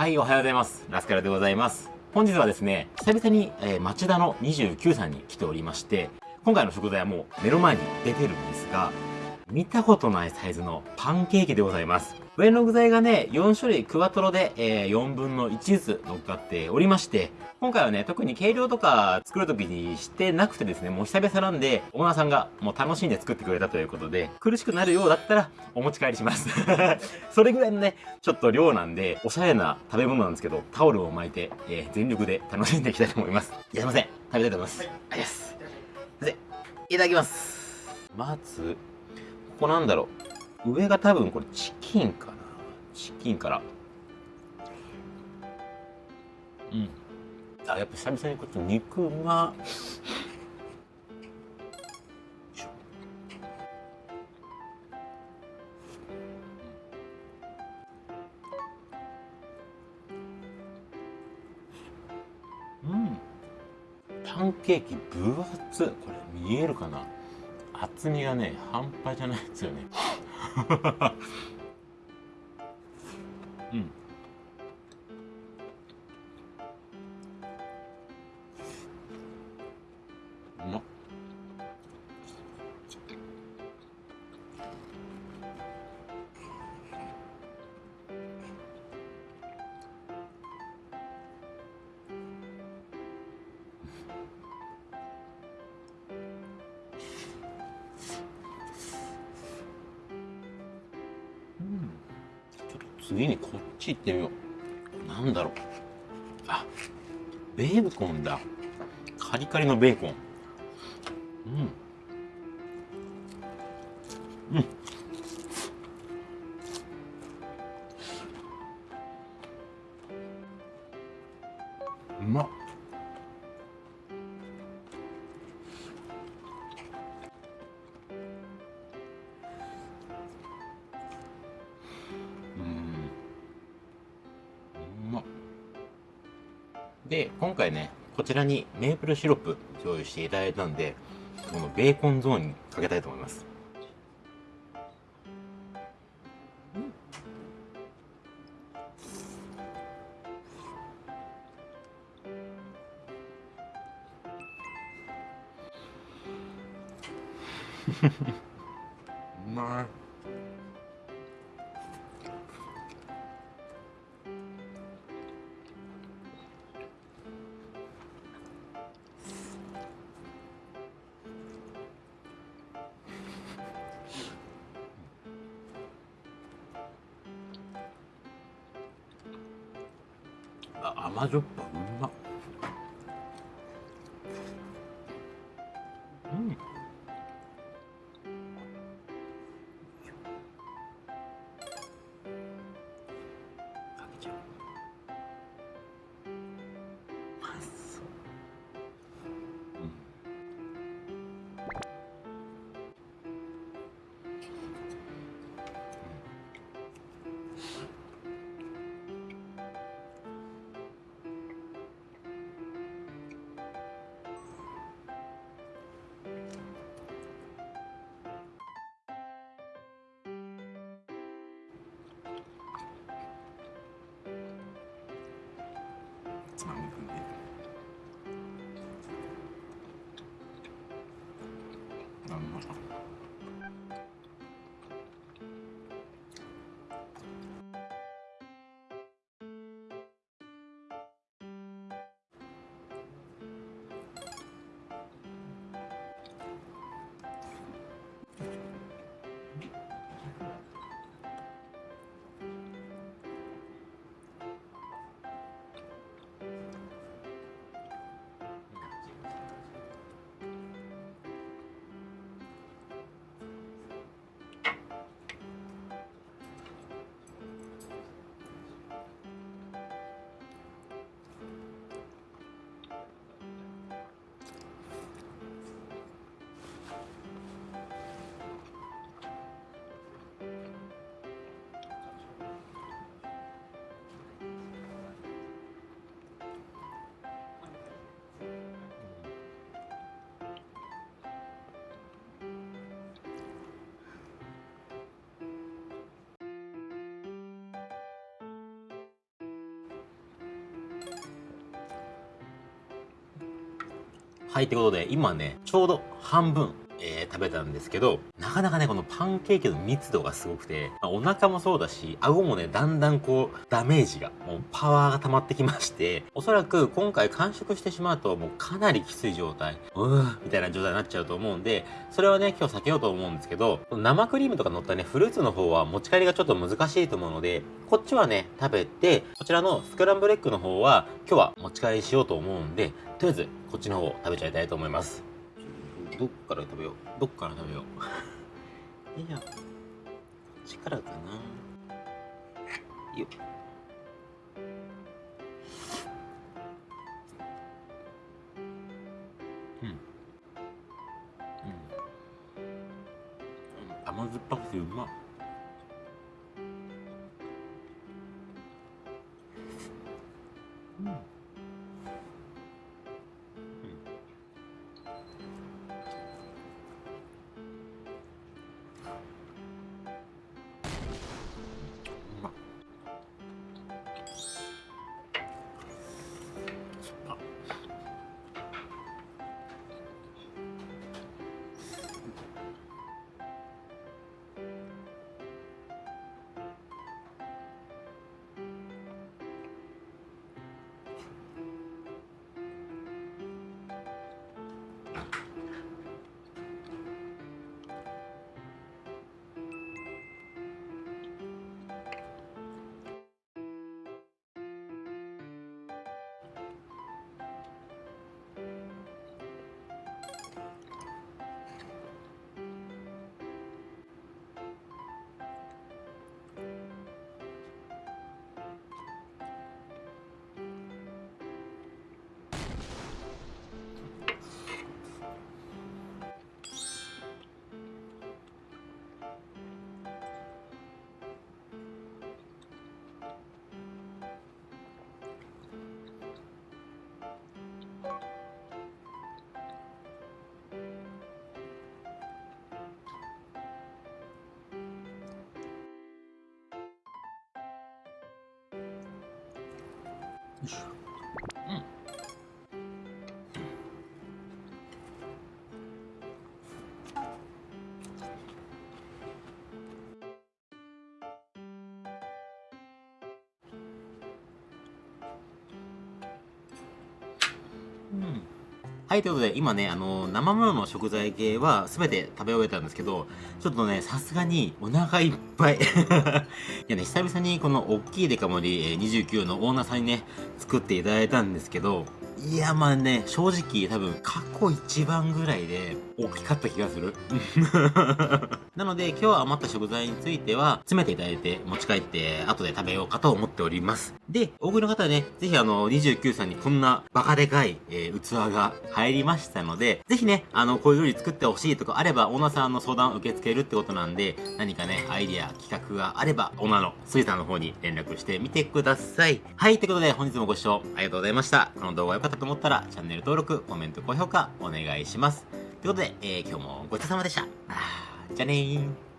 はい、おはようございます。ラスカラでございます。本日はですね、久々に、えー、町田の29さんに来ておりまして、今回の食材はもう目の前に出てるんですが、見たことないサイズのパンケーキでございます。上の具材がね、4種類クワトロで、えー、4分の1ずつ乗っかっておりまして、今回はね、特に計量とか作るときにしてなくてですね、もう久々なんで、オーナーさんがもう楽しんで作ってくれたということで、苦しくなるようだったらお持ち帰りします。それぐらいのね、ちょっと量なんで、おしゃれな食べ物なんですけど、タオルを巻いて、えー、全力で楽しんでいきたいと思います。いや、すいません。食べたいと思います。はい、ありがとうございます。いただきます。まず、ここなんだろう。上が多分これチキンかな。チキンから。うん。あ、やっぱ久々にこっち肉が、うん。パンケーキ分厚これ見えるかな厚みがね半端じゃないですよね。うん。うまっ次にこっち行ってみよう。なんだろう。あ、ベーコンだ。カリカリのベーコン。うん。うん。で、今回ね、こちらにメープルシロップ用意していただいたんで、このベーコンゾーンにかけたいと思います。う まい。甘じょっぱ。あんはい、ってことで、今ね、ちょうど半分、えー、食べたんですけど、なかなかね、このパンケーキの密度がすごくて、まあ、お腹もそうだし、顎もね、だんだんこう、ダメージが、もうパワーが溜まってきまして、おそらく今回完食してしまうと、もうかなりきつい状態、うーみたいな状態になっちゃうと思うんで、それはね、今日避けようと思うんですけど、生クリームとか乗ったね、フルーツの方は持ち帰りがちょっと難しいと思うので、こっちはね、食べて、こちらのスクランブルエッグの方は、今日は持ち帰りしようと思うんで、とりあえず、こっちの方を食べちゃいたいと思います。どっから食べよう？どっから食べよう？いやこっちからかな。よっ。うん。うん。甘酸っぱくてうまっ。よはい、ということで、今ね、あの、生ものの食材系は全て食べ終えたんですけど、ちょっとね、さすがにお腹いっぱい。いやね、久々にこの大きいデカ盛り29のオーナーさんにね、作っていただいたんですけど、いや、まあね、正直多分過去一番ぐらいで大きかった気がする。なので今日は余った食材については詰めていただいて持ち帰って後で食べようかと思っております。で、多くの方はね、ぜひあの29さんにこんなバカでかい、えー、器が入りましたので、ぜひね、あのこういう料理作ってほしいとかあればオーナーさんの相談を受け付けるってことなんで、何かね、アイディア、企画があればオーナーのスイさんの方に連絡してみてください。はい、ということで本日もご視聴ありがとうございました。この動画良かったと思ったらチャンネル登録、コメント、高評価お願いします。ということで、えー、今日もごちそうさまでした。じゃあねー。